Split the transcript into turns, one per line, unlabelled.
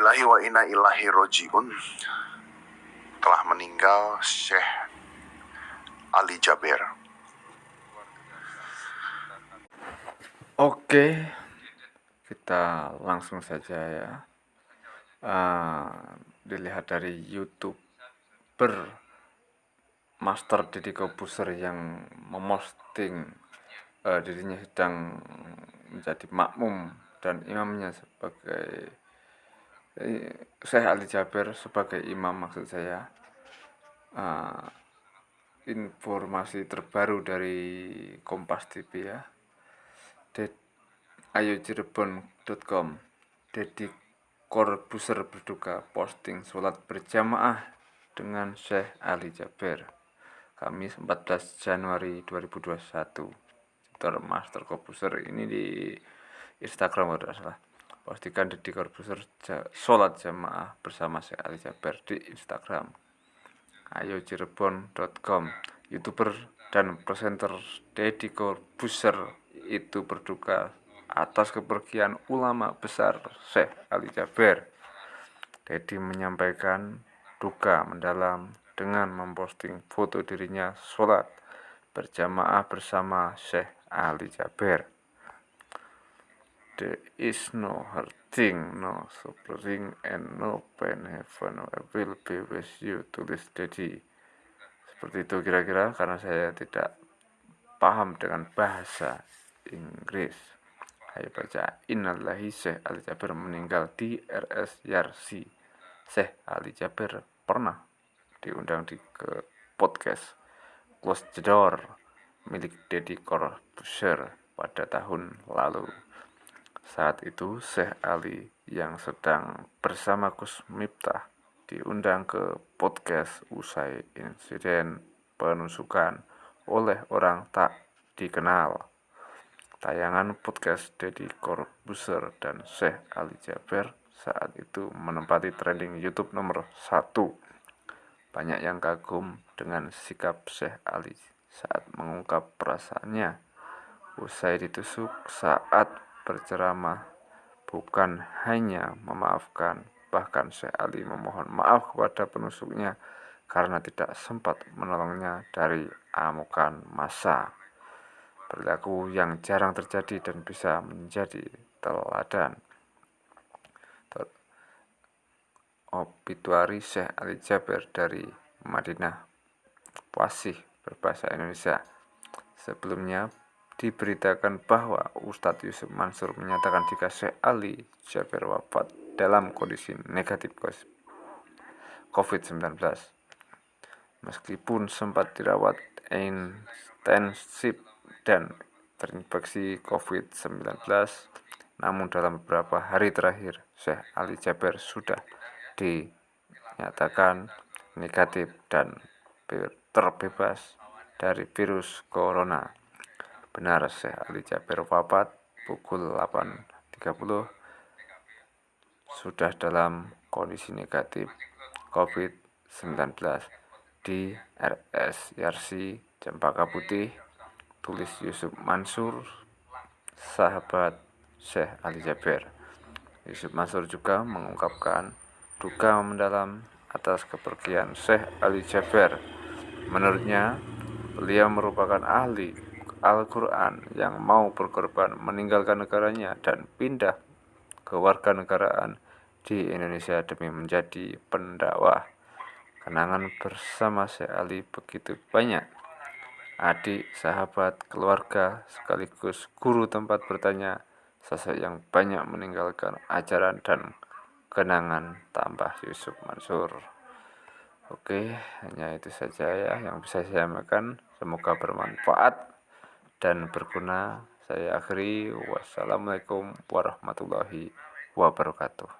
lillahi wa inna ilaihi rojiun telah meninggal Syekh Ali Jaber.
Oke, kita langsung saja ya. Uh, dilihat dari YouTube ber Master Deddy Kobuser yang memosting uh, dirinya sedang menjadi makmum dan imamnya sebagai Syekh Ali Jaber sebagai imam maksud saya uh, informasi terbaru dari Kompas TV ya. Ayojirebon.com Dedi Korbuser berduka posting sholat berjamaah dengan Syekh Ali Jaber Kamis 14 Januari 2021 Twitter Master Korbuser ini di Instagram kalau salah Pastikan Deddy Corbuzier sholat jamaah bersama Syekh Ali Jaber di Instagram. Ayo Cirebon.com Youtuber dan presenter Deddy Corbuzier itu berduka atas kepergian ulama besar Syekh Ali Jaber. Deddy menyampaikan duka mendalam dengan memposting foto dirinya sholat berjamaah bersama Syekh Ali Jaber. There is no hurting, no suffering, and no pain. Heaven will be with you, tulis Dedi. Seperti itu kira-kira karena saya tidak paham dengan bahasa Inggris. Saya baca Innalillahi Syekh Ali Jabir meninggal di RS Yarsi. Syekh Ali Jabir pernah diundang di ke podcast Close the Door milik Deddy Corbuzier pada tahun lalu. Saat itu Syekh Ali yang sedang bersama Gus Miftah diundang ke podcast usai insiden penusukan oleh orang tak dikenal. Tayangan podcast Deddy Corbuzier dan Syekh Ali Jaber saat itu menempati trending YouTube nomor satu. Banyak yang kagum dengan sikap Syekh Ali saat mengungkap perasaannya usai ditusuk saat berceramah bukan hanya memaafkan, bahkan Syekh Ali memohon maaf kepada penusuknya karena tidak sempat menolongnya dari amukan masa. Perilaku yang jarang terjadi dan bisa menjadi teladan. Obituari Syekh Ali Jaber dari Madinah Wasih berbahasa Indonesia. Sebelumnya diberitakan bahwa Ustadz Yusuf Mansur menyatakan jika Syekh Ali Jaber wafat dalam kondisi negatif COVID-19. Meskipun sempat dirawat intensif dan terinfeksi COVID-19, namun dalam beberapa hari terakhir Syekh Ali Jaber sudah dinyatakan negatif dan terbebas dari virus corona. Benar Syekh Ali Jaber wafat pukul 8.30 sudah dalam kondisi negatif COVID-19 di RS Yarsi Cempaka Putih tulis Yusuf Mansur sahabat Syekh Ali Jaber Yusuf Mansur juga mengungkapkan duka mendalam atas kepergian Syekh Ali Jaber menurutnya beliau merupakan ahli Al-Quran yang mau berkorban meninggalkan negaranya dan pindah ke warga negaraan di Indonesia demi menjadi pendakwah. Kenangan bersama Syekh Ali begitu banyak. Adik, sahabat, keluarga, sekaligus guru tempat bertanya, sosok yang banyak meninggalkan ajaran dan kenangan tambah Yusuf Mansur. Oke, hanya itu saja ya yang bisa saya sampaikan. Semoga bermanfaat dan berguna. Saya akhiri. Wassalamualaikum warahmatullahi wabarakatuh.